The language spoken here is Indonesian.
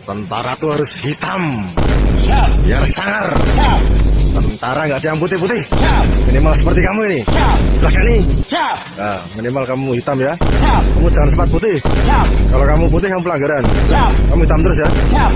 Tentara tuh harus hitam, Siap. biar sangar. Siap. Tentara nggak ada yang putih-putih. Siap. Minimal seperti kamu ini. Siap. Jelas? Kan Siap. Nah, minimal kamu hitam ya. Siap. Kamu jangan sempat putih. Siap. Kalau kamu putih kamu pelanggaran. Siap. Kamu hitam terus ya. Siap.